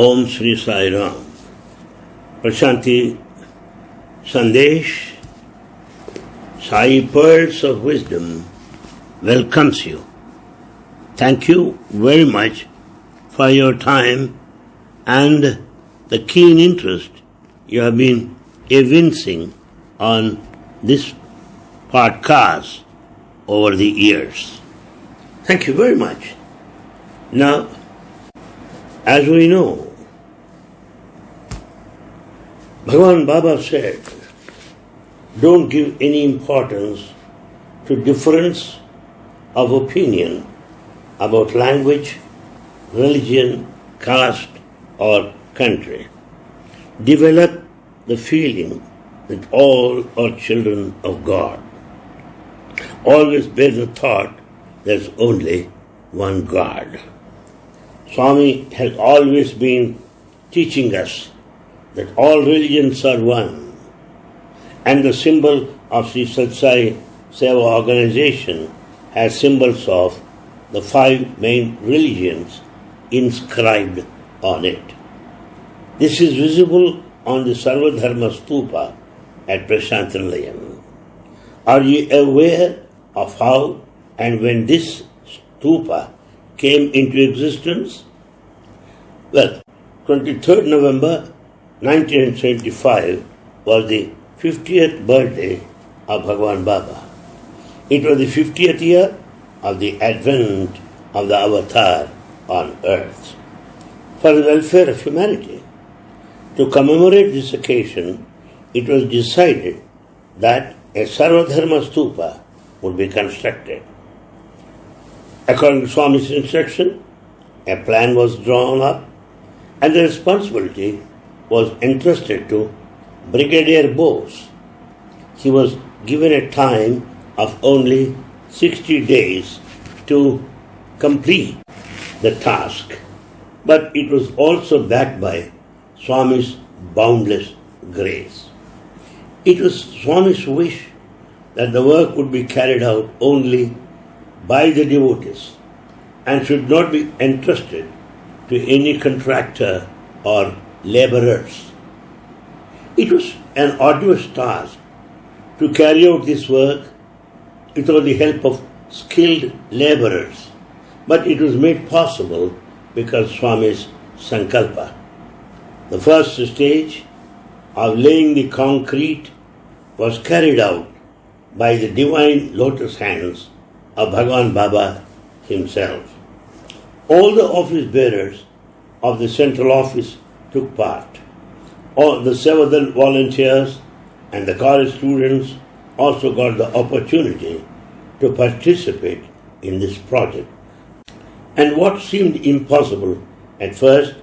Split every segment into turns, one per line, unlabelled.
Om Sri Sai Ram. Prashanti Sandesh, Sai Pearls of Wisdom welcomes you. Thank you very much for your time and the keen interest you have been evincing on this podcast over the years. Thank you very much. Now, as we know, Bhagavan Baba said, don't give any importance to difference of opinion about language, religion, caste, or country. Develop the feeling that all are children of God. Always bear the thought there's only one God. Swami has always been teaching us that all religions are one. And the symbol of the Satya Sai Seva organization has symbols of the five main religions inscribed on it. This is visible on the Sarvadharma Stupa at Prashanti Nilayam. Are you aware of how and when this stupa came into existence? Well, 23rd November 1975 was the 50th birthday of Bhagwan Baba. It was the 50th year of the advent of the avatar on earth. For the welfare of humanity, to commemorate this occasion, it was decided that a Sarvadharma stupa would be constructed. According to Swami's instruction, a plan was drawn up and the responsibility was entrusted to Brigadier Bose. He was given a time of only 60 days to complete the task, but it was also backed by Swami's boundless grace. It was Swami's wish that the work would be carried out only by the devotees and should not be entrusted to any contractor or laborers. It was an arduous task to carry out this work without the help of skilled laborers, but it was made possible because Swami's Sankalpa. The first stage of laying the concrete was carried out by the divine lotus hands of Bhagavan Baba himself. All the office bearers of the central office took part. All the several volunteers and the college students also got the opportunity to participate in this project. And what seemed impossible at first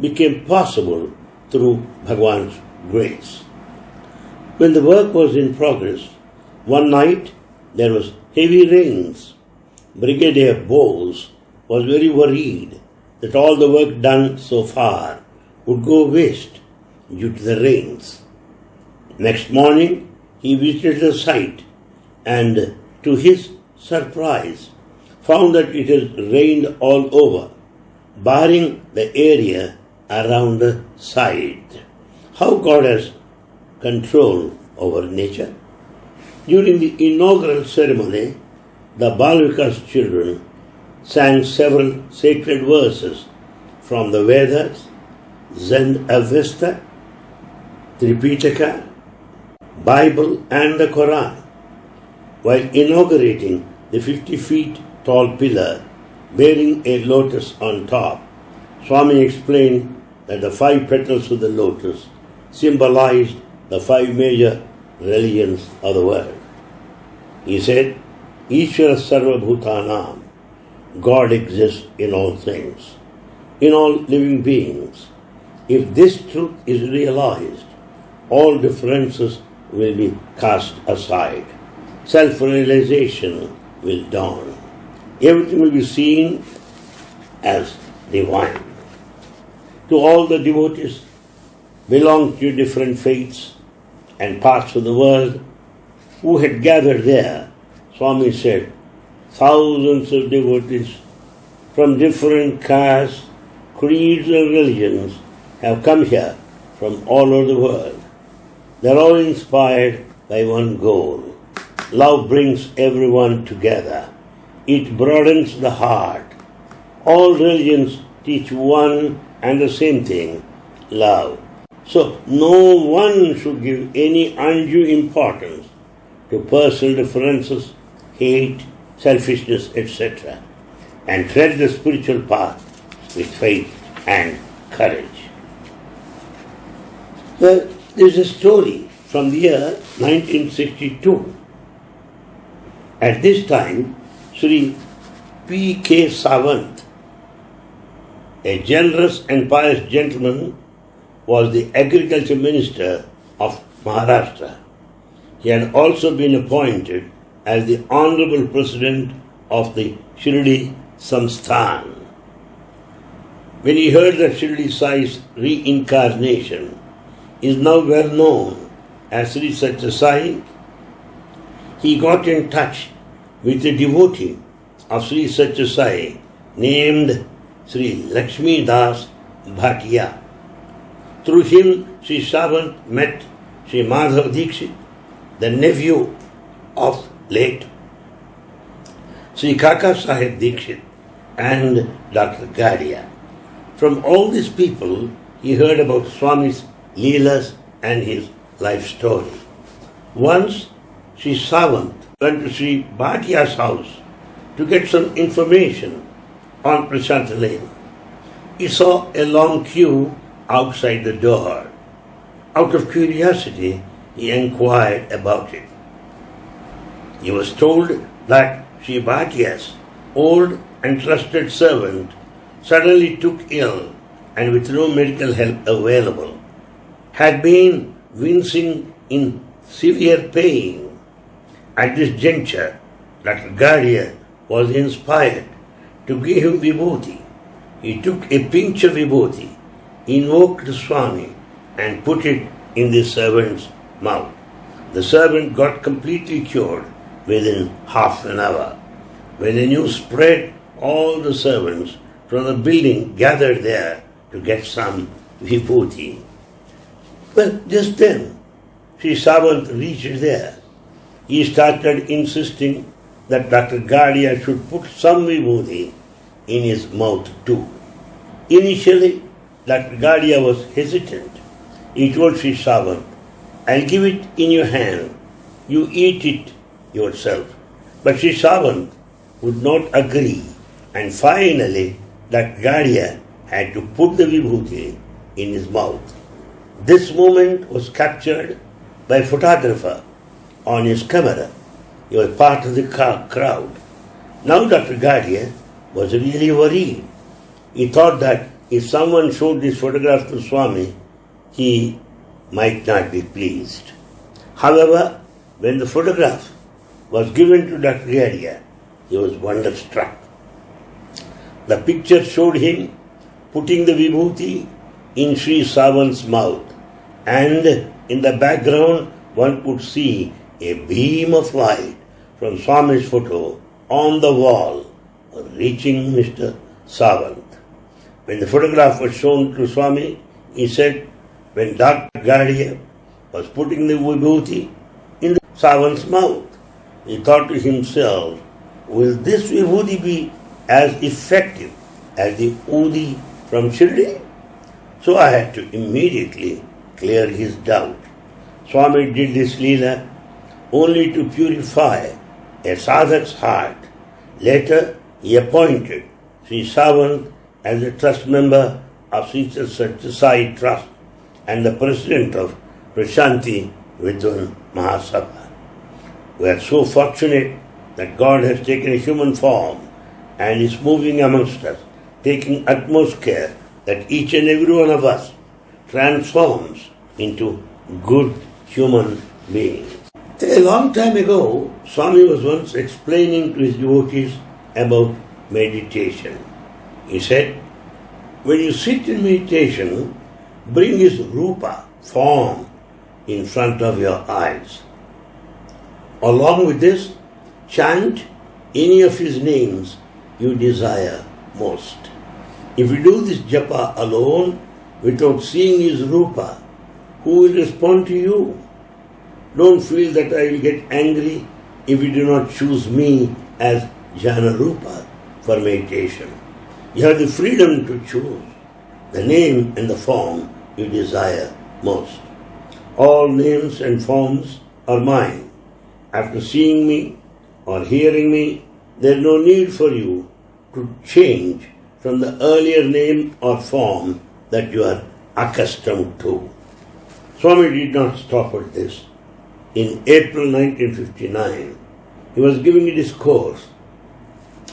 became possible through Bhagwan's grace. When the work was in progress, one night there was heavy rains. Brigadier Bose was very worried that all the work done so far would go waste due to the rains. Next morning, he visited the site and, to his surprise, found that it had rained all over, barring the area around the site. How God has control over nature. During the inaugural ceremony, the Balvikas children sang several sacred verses from the Vedas, Zend Avesta, Tripitaka, Bible and the Quran while inaugurating the 50 feet tall pillar bearing a lotus on top. Swami explained that the five petals of the lotus symbolized the five major religions of the world. He said, Ishvara Sarva Bhutanam, God exists in all things, in all living beings. If this truth is realized, all differences will be cast aside. Self realization will dawn. Everything will be seen as divine. To all the devotees belong to different faiths and parts of the world who had gathered there, Swami said, thousands of devotees from different castes, creeds, and religions have come here from all over the world. They're all inspired by one goal. Love brings everyone together. It broadens the heart. All religions teach one and the same thing love. So, no one should give any undue importance to personal differences, hate, selfishness, etc., and tread the spiritual path with faith and courage. Well, there's a story from the year 1962. At this time, Sri P. K. Sawant, a generous and pious gentleman, was the agriculture minister of Maharashtra. He had also been appointed as the honorable president of the Shirdi Samsthan. When he heard that Shirdi Sai's reincarnation is now well known as Sri Satya Sai, he got in touch with a devotee of Sri Satya Sai named Sri Lakshmi Das Bhatia. Through him, Sri Sawant met Sri Madhav Dikshit, the nephew of late Sri Kaka Sahib Dikshit and Dr. Gadia. From all these people, he heard about Swami's Leelas and his life story. Once, Sri Sawant went to Sri Bhatia's house to get some information on Prashanti Nilayam. He saw a long queue outside the door. Out of curiosity, he inquired about it. He was told that Sri Bhatia's old and trusted servant suddenly took ill and with no medical help available, had been wincing in severe pain. At this juncture, Dr. Gadia was inspired to give him vibhuti. He took a pinch of vibhuti, invoked Swami, and put it in the servant's mouth. The servant got completely cured within half an hour. When the news spread, all the servants from the building gathered there to get some vibhuti. Well, just then, Sri Sawant reached there. He started insisting that Dr. Gadia should put some vibhuti in his mouth too. Initially, Dr. Gadia was hesitant. He told Sri I'll give it in your hand. You eat it yourself. But Sri would not agree, and finally, that Gadia had to put the vibhuti in his mouth. This moment was captured by photographer on his camera. He was part of the crowd. Now Dr. Gadia was really worried. He thought that if someone showed this photograph to Swami, he might not be pleased. However, when the photograph was given to Dr. Gadia, he was wonderstruck. The picture showed him putting the vibhuti in Sri Sawant's mouth, and in the background one could see a beam of light from Swami's photo on the wall reaching Mr. Sawant. When the photograph was shown to Swami, he said, when Dr. Gadia was putting the vibhuti in the Sawant's mouth, he thought to himself, will this vibhuti be as effective as the udi from Shirdi? So I had to immediately clear his doubt. Swami did this leela only to purify a sadhak's heart. Later, he appointed Sri Sawant as a trust member of Sri Satya Sai Trust and the president of Prashanti Vidwan Mahasabha. We are so fortunate that God has taken a human form and is moving amongst us, taking utmost care that each and every one of us transforms into good human beings. A long time ago, Swami was once explaining to his devotees about meditation. He said, when you sit in meditation, bring his rupa, form, in front of your eyes. Along with this, chant any of his names you desire most. If you do this japa alone, without seeing his rupa, who will respond to you? Don't feel that I will get angry if you do not choose me as Jnana Rupa for meditation. You have the freedom to choose the name and the form you desire most. All names and forms are mine. After seeing me or hearing me, there is no need for you to change from the earlier name or form that you are accustomed to. Swami did not stop at this. In April 1959, he was giving a discourse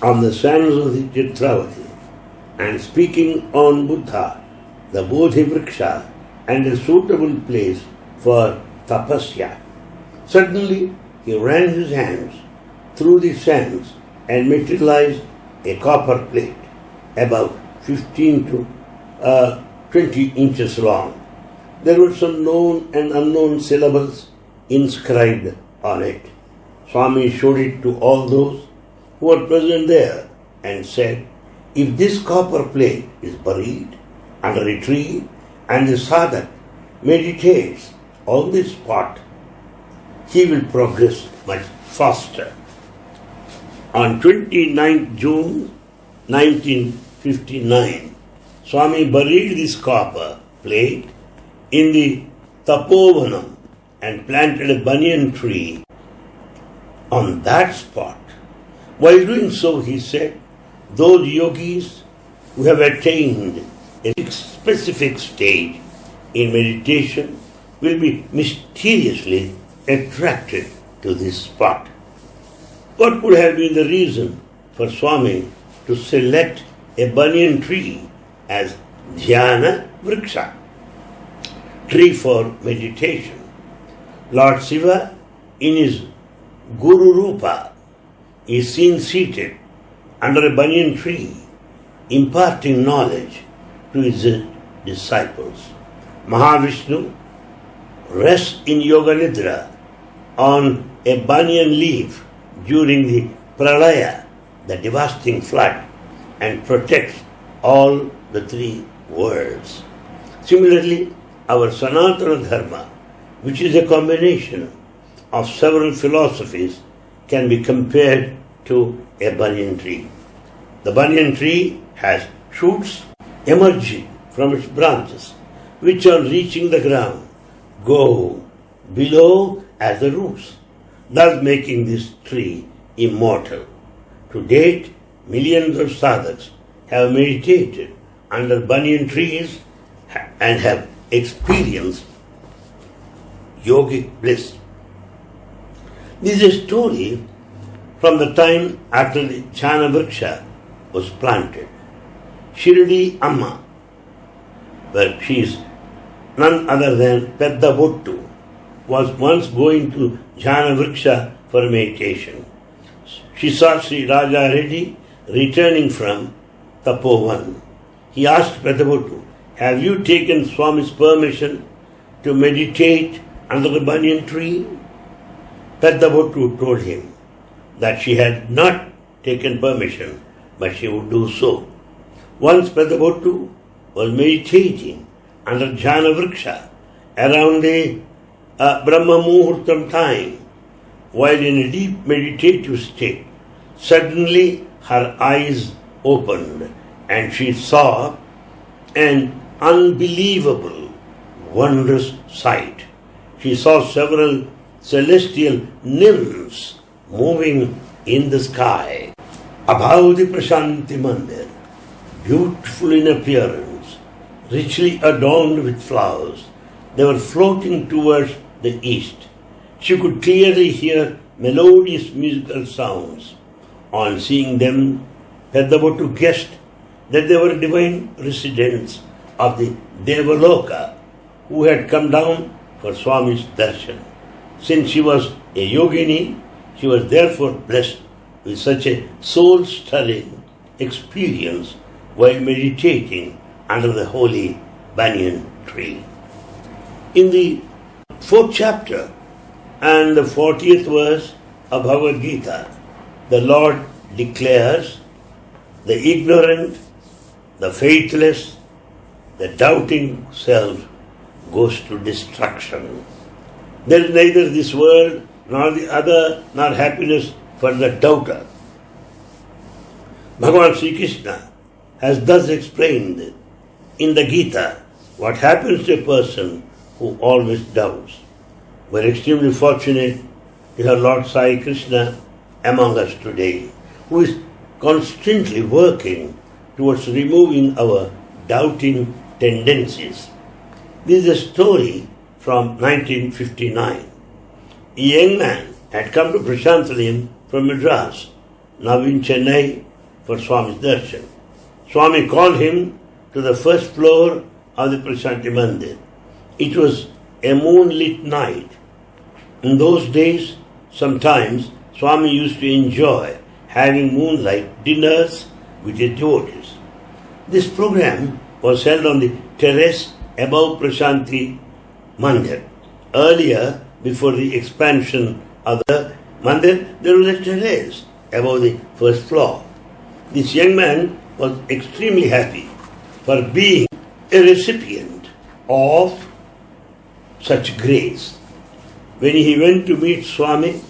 on the sands of the Chitravati and speaking on Buddha, the Bodhi Vriksha, and a suitable place for tapasya. Suddenly, he ran his hands through the sands and materialized a copper plate about 15 to uh, 20 inches long. There were some known and unknown syllables inscribed on it. Swami showed it to all those who were present there and said, If this copper plate is buried under a tree and the sadhak meditates on this spot, he will progress much faster. On 29 June 1959, Swami buried this copper plate in the Tapovanam and planted a banyan tree on that spot. While doing so, he said, those yogis who have attained a specific stage in meditation will be mysteriously attracted to this spot. What could have been the reason for Swami to select a banyan tree as Dhyana Vriksha, tree for meditation? Lord Shiva, in his Guru Rupa, is seen seated under a banyan tree, imparting knowledge to his disciples. Mahavishnu rests in Yoga Nidra on a banyan leaf during the pralaya, the devastating flood, and protects all the three worlds. Similarly, our Sanatana Dharma, which is a combination of several philosophies, can be compared to a banyan tree. The banyan tree has shoots emerging from its branches, which on reaching the ground go below as the roots thus making this tree immortal. To date, millions of sadhaks have meditated under banyan trees and have experienced yogic bliss. This is a story from the time after the Jnana Vriksha was planted. Shirdi Amma, where she is none other than Pedda was once going to Jnana Vriksha for meditation. She saw Sri Raja Reddy returning from Tapovan. He asked Peddabottu, Have you taken Swami's permission to meditate under the banyan tree? Peddabottu told him that she had not taken permission, but she would do so. Once Peddabottu was meditating under Jnana Vriksha around the uh, Brahma Muhurtam time, while in a deep meditative state, suddenly her eyes opened and she saw an unbelievable, wondrous sight. She saw several celestial nymphs moving in the sky. Above the Prashanti Mandir, beautiful in appearance, richly adorned with flowers, they were floating towards the east. She could clearly hear melodious musical sounds. On seeing them, Peddabottu guessed that they were divine residents of the Devaloka who had come down for Swami's darshan. Since she was a yogini, she was therefore blessed with such a soul stirring experience while meditating under the holy banyan tree. In the fourth chapter and the 40th verse of Bhagavad Gita, the Lord declares the ignorant, the faithless, the doubting self goes to destruction. There is neither this world nor the other, nor happiness for the doubter. Bhagavan Sri Krishna has thus explained in the Gita what happens to a person who always doubts. We're extremely fortunate to have Lord Sai Krishna among us today, who is constantly working towards removing our doubting tendencies. This is a story from 1959. A young man had come to Prashanti Nilayam from Madras, now in Chennai for Swami's darshan. Swami called him to the first floor of the Prashanti Mandir. It was a moonlit night. In those days, sometimes Swami used to enjoy having moonlight dinners with his devotees. This program was held on the terrace above Prashanti Mandir. Earlier, before the expansion of the Mandir, there was a terrace above the first floor. This young man was extremely happy for being a recipient of such grace. When he went to meet Swami,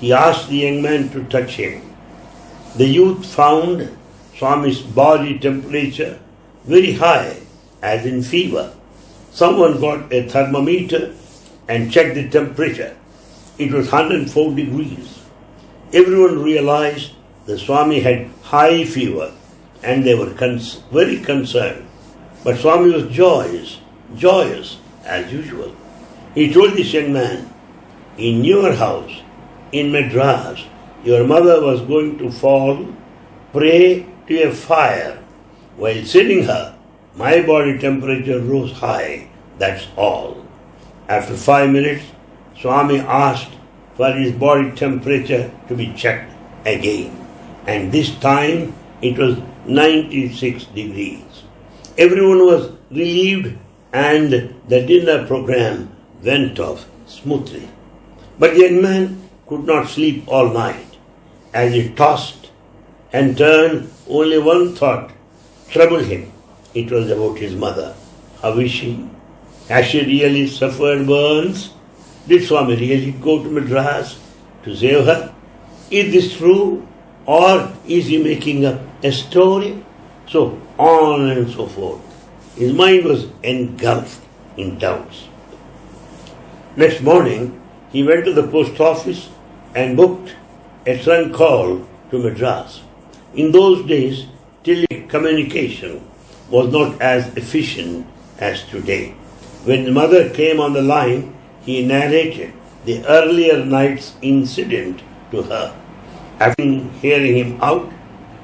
he asked the young man to touch him. The youth found Swami's body temperature very high, as in fever. Someone got a thermometer and checked the temperature. It was 104 degrees. Everyone realized the Swami had high fever and they were cons- very concerned. But Swami was joyous, joyous as usual. He told this young man, In your house, in Madras, your mother was going to fall prey to a fire. While seeing her, my body temperature rose high, that's all. After five minutes, Swami asked for his body temperature to be checked again. And this time it was 96 degrees. Everyone was relieved and the dinner program went off smoothly. But the young man could not sleep all night. As he tossed and turned, only one thought troubled him. It was about his mother. How is she? Has she really suffered burns? Did Swami really go to Madras to save her? Is this true? Or is he making up a story? So on and so forth. His mind was engulfed in doubts. Next morning, he went to the post office and booked a trunk call to Madras. In those days, telecommunication was not as efficient as today. When the mother came on the line, he narrated the earlier night's incident to her. After hearing him out,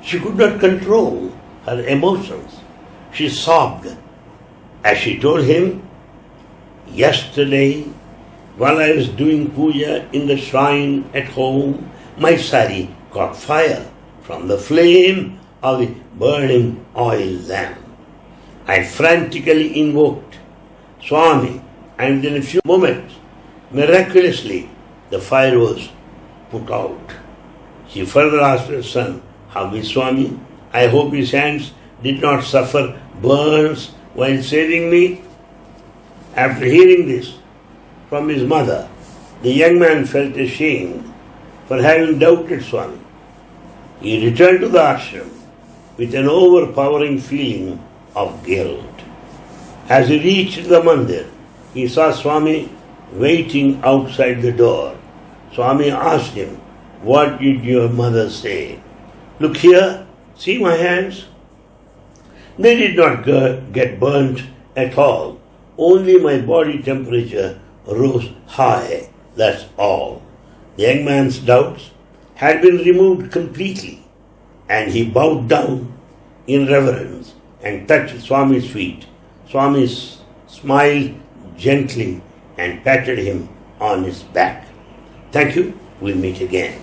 she could not control her emotions. She sobbed as she told him, Yesterday, while I was doing puja in the shrine at home, my sari caught fire from the flame of the burning oil lamp. I frantically invoked Swami, and in a few moments, miraculously, the fire was put out. He further asked her son, How is Swami? I hope his hands did not suffer burns while saving me. After hearing this from his mother, the young man felt ashamed for having doubted Swami. He returned to the ashram with an overpowering feeling of guilt. As he reached the mandir, he saw Swami waiting outside the door. Swami asked him, What did your mother say? Look here, see my hands? They did not get burnt at all. Only my body temperature rose high, that's all. The young man's doubts had been removed completely, and he bowed down in reverence and touched Swami's feet. Swami smiled gently and patted him on his back. Thank you. We'll meet again.